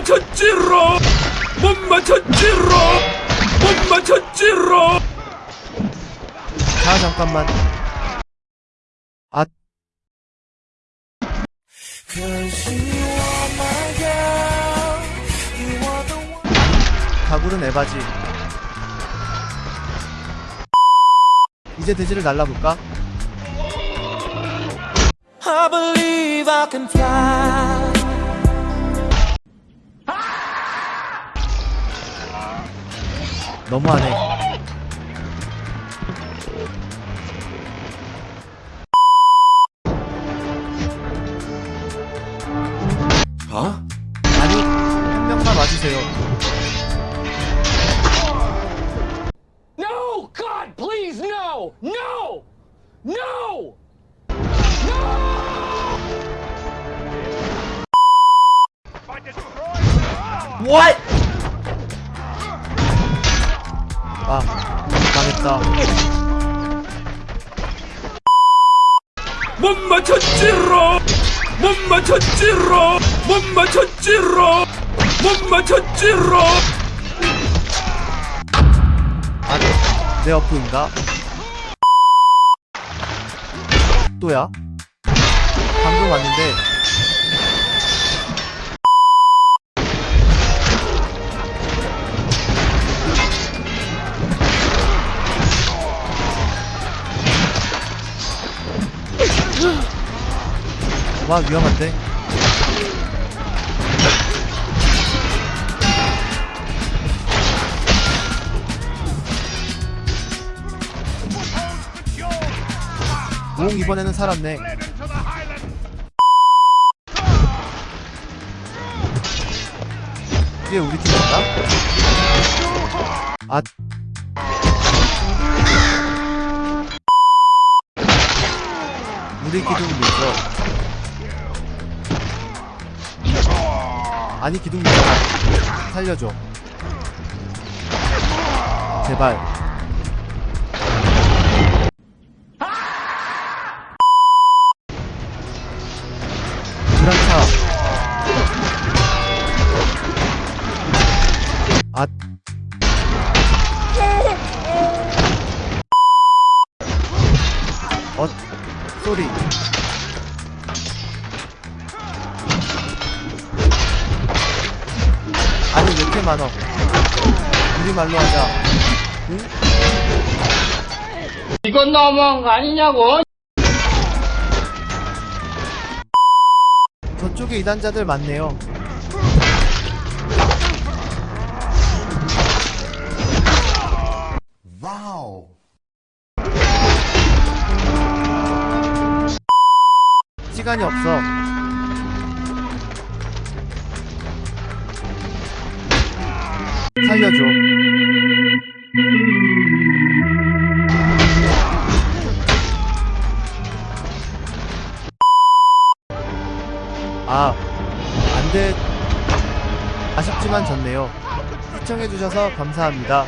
맞췄지롱 못 맞췄지롱 못 맞췄지롱 자 잠깐만. 아 가구는 에바지. 이제 돼지를 날라볼까? I believe I can fly. 너무하네. 어? 아니, 한 명만 와주세요. No! God, please, no! No! No! What? 아, 망했다. 못 맞췄지로 못 맞췄지로 못 맞췄지로 못 맞췄지로 아, 내 어프인가? 또야? 방금 왔는데 와 위험한데? 오 이번에는 살았네. 이게 우리 팀인가? 아. 우리 기둥 밀죠 아니 기둥 밀어 살려줘. 제발. 불안차 아 어, 쏘리. 이렇게 많어? 우리말로 하자. 응? 이건 너무한 거 아니냐고? 저쪽에 이단자들 많네요. 시간이 없어. 살려줘. 아, 안 돼. 아쉽지만 졌네요. 시청해주셔서 감사합니다.